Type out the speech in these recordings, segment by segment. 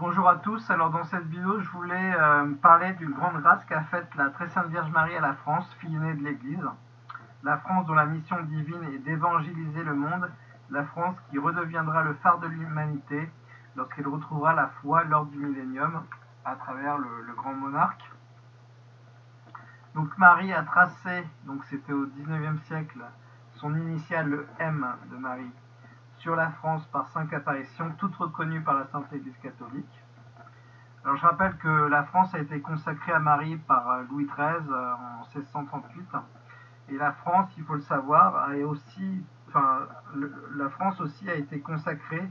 Bonjour à tous, alors dans cette vidéo je voulais euh, parler d'une grande grâce qu'a faite la très sainte Vierge Marie à la France, fille aînée de l'Église. La France dont la mission divine est d'évangéliser le monde, la France qui redeviendra le phare de l'humanité lorsqu'elle retrouvera la foi lors du millénium à travers le, grand monarque. Donc Marie a tracé, donc c'était au 19e siècle, son initiale le M de Marie sur la France par cinq apparitions, toutes reconnues par la Sainte Église catholique. Alors je rappelle que la France a été consacrée à Marie par euh, Louis XIII euh, en 1638. Et la France, il faut le savoir, a aussi, enfin, la France aussi a été consacrée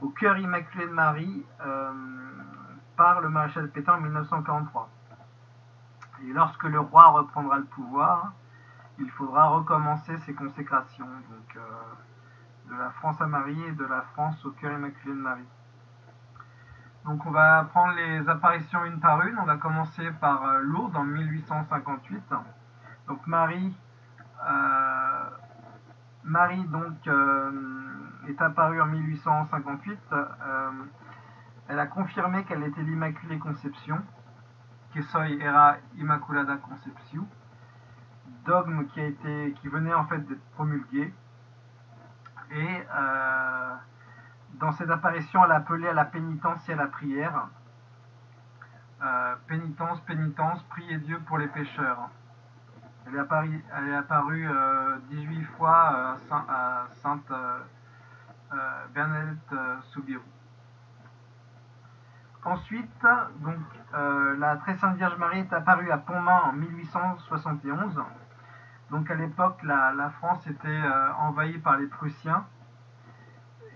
au cœur immaculé de Marie euh, par le maréchal Pétain en 1943. Et lorsque le roi reprendra le pouvoir, il faudra recommencer ses consécrations. Donc, de la France à Marie et de la France au cœur immaculé de Marie. Donc on va prendre les apparitions une par une. On va commencer par euh, Lourdes en 1858. Donc Marie, euh, Marie donc euh, est apparue en 1858. elle a confirmé qu'elle était l'Immaculée Conception, que soy era Immaculada Conception, dogme qui a été, qui venait en fait d'être promulgué et euh, dans cette apparition, elle a appelé à la pénitence et à la prière. Euh, pénitence, pénitence, priez Dieu pour les pécheurs. Elle est apparue, elle est apparue 18 euh, fois à Sainte Bernadette Soubirou. Ensuite, donc, la Très Sainte Vierge Marie est apparue à Pontmain en 1871. Donc à l'époque, la, France était euh, envahie par les Prussiens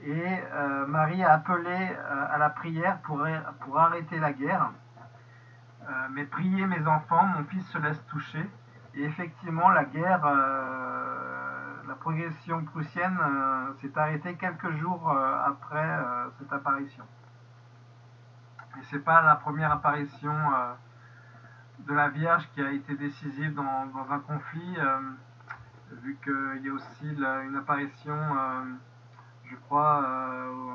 et euh, Marie a appelé euh, à la prière pour, pour arrêter la guerre. mais priez mes enfants, mon fils se laisse toucher. Et effectivement, la guerre, la progression prussienne s'est arrêtée quelques jours après cette apparition. Et c'est pas la première apparition de la Vierge qui a été décisive dans, un conflit, euh, vu qu'il y a aussi une apparition, euh, je crois, euh,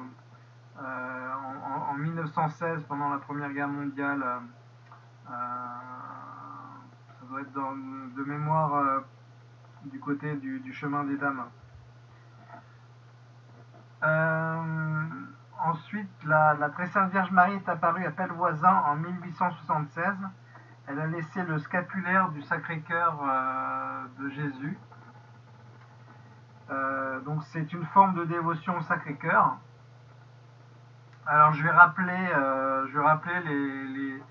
en, 1916, pendant la Première Guerre mondiale. ça doit être de mémoire du côté du, chemin des dames. ensuite, la, la, Très Sainte Vierge Marie est apparue à Pellevoisin en 1876 elle a laissé le scapulaire du Sacré-Cœur euh, de Jésus. Euh, donc c'est une forme de dévotion au Sacré-Cœur. Alors je vais rappeler, euh, je vais les,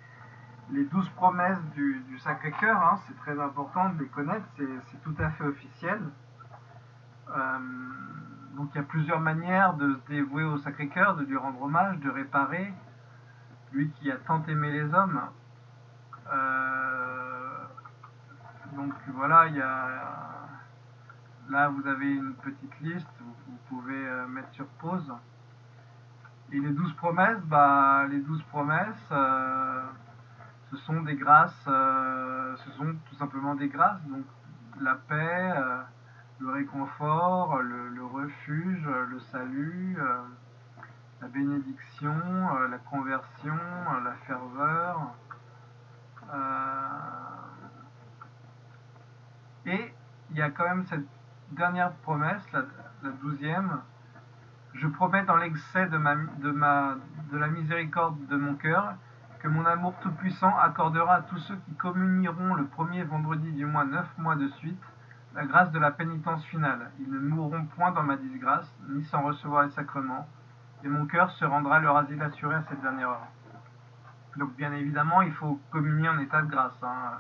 les, douze promesses du, Sacré-Cœur. Hein. c'est très important de les connaître, c'est tout à fait officiel. donc il y a plusieurs manières de se dévouer au Sacré-Cœur, de lui rendre hommage, de réparer. Lui qui a tant aimé les hommes, donc voilà, il y a là vous avez une petite liste, vous, pouvez euh, mettre sur pause. Et les douze promesses, bah, les douze promesses, euh, ce sont des grâces, ce sont tout simplement des grâces, donc la paix, le réconfort, le, refuge, le salut, la bénédiction, la conversion, la ferveur, euh, et il y a quand même cette dernière promesse, la, douzième. Je promets dans l'excès de la miséricorde de mon cœur que mon amour tout-puissant accordera à tous ceux qui communieront le premier vendredi du mois neuf mois de suite la grâce de la pénitence finale. Ils ne mourront point dans ma disgrâce, ni sans recevoir les sacrements, et mon cœur se rendra leur asile assuré à cette dernière heure. Donc bien évidemment, il faut communier en état de grâce. Hein.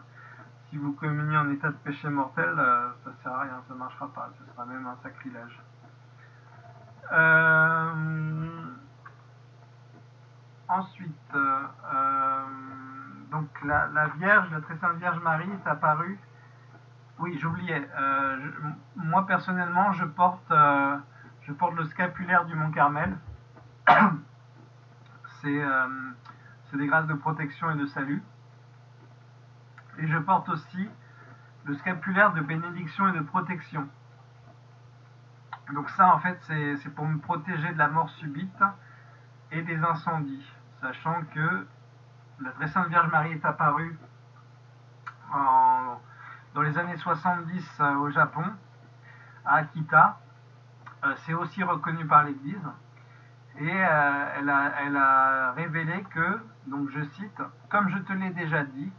Si vous communiez en état de péché mortel, euh, ça ne sert à rien, ça ne marchera pas, ce sera même un sacrilège. Euh, ensuite, euh, donc la, Vierge, la très sainte Vierge Marie est apparue. Oui, j'oubliais. moi personnellement, je porte, je porte le scapulaire du Mont Carmel. C'est c'est des grâces de protection et de salut. Et je porte aussi le scapulaire de bénédiction et de protection. Donc ça, en fait, c'est pour me protéger de la mort subite et des incendies. sachant que la très sainte Vierge Marie est apparue dans les années 70 euh, au Japon, à Akita. Euh, c'est aussi reconnu par l'Église. Et euh, elle, a, révélé que, donc je cite, Comme je te l'ai déjà dit,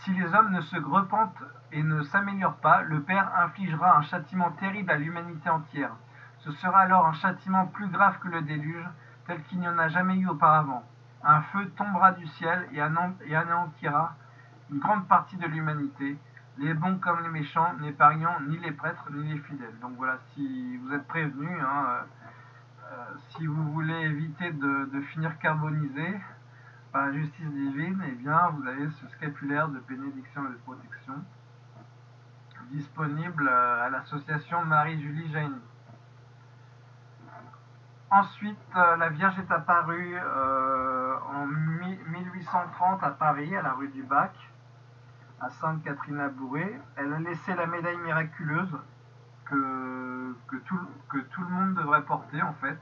si les hommes ne se repentent et ne s'améliorent pas, le Père infligera un châtiment terrible à l'humanité entière. Ce sera alors un châtiment plus grave que le déluge, tel qu'il n'y en a jamais eu auparavant. Un feu tombera du ciel et anéantira une grande partie de l'humanité, les bons comme les méchants, n'épargnant ni les prêtres ni les fidèles. Donc voilà, si vous êtes prévenus, hein, euh, si vous voulez éviter de, finir carbonisé par la justice divine, eh bien vous avez ce scapulaire de bénédiction et de protection disponible euh, à l'association Marie-Julie Jaini. Ensuite, la Vierge est apparue en 1830 à Paris, à la rue du Bac à Sainte Catherine Bourré. Elle a laissé la médaille miraculeuse que, que, tout, que tout le monde devrait porter en fait.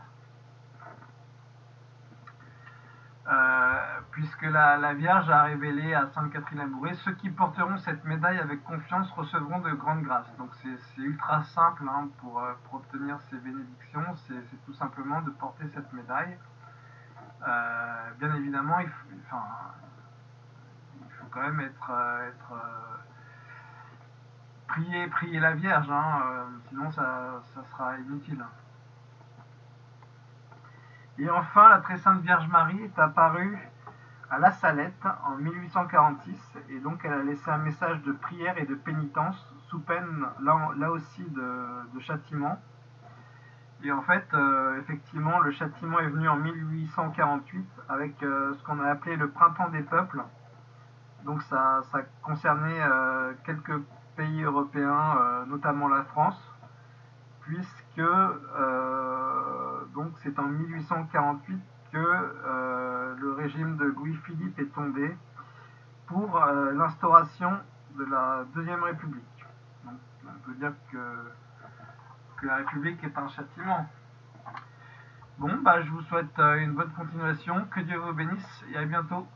Euh, puisque la, Vierge a révélé à Sainte Catherine Labouré, ceux qui porteront cette médaille avec confiance recevront de grandes grâces. Donc c'est ultra simple hein, pour, euh, pour, obtenir ces bénédictions, c'est tout simplement de porter cette médaille. Euh, bien évidemment, il enfin, quand même être, euh, être euh, prier, prier la Vierge, hein, euh, sinon ça, sera inutile. Et enfin, la très sainte Vierge Marie est apparue à La Salette en 1846 et donc elle a laissé un message de prière et de pénitence sous peine là, aussi de, châtiment. Et en fait, effectivement, le châtiment est venu en 1848 avec ce qu'on a appelé le printemps des peuples, donc ça, concernait euh, quelques pays européens, euh, notamment la France, puisque euh, donc c'est en 1848 que le régime de Louis-Philippe est tombé pour l'instauration de la Deuxième République. Donc on peut dire que, que la République est un châtiment. Bon, bah, je vous souhaite une bonne continuation, que Dieu vous bénisse et à bientôt.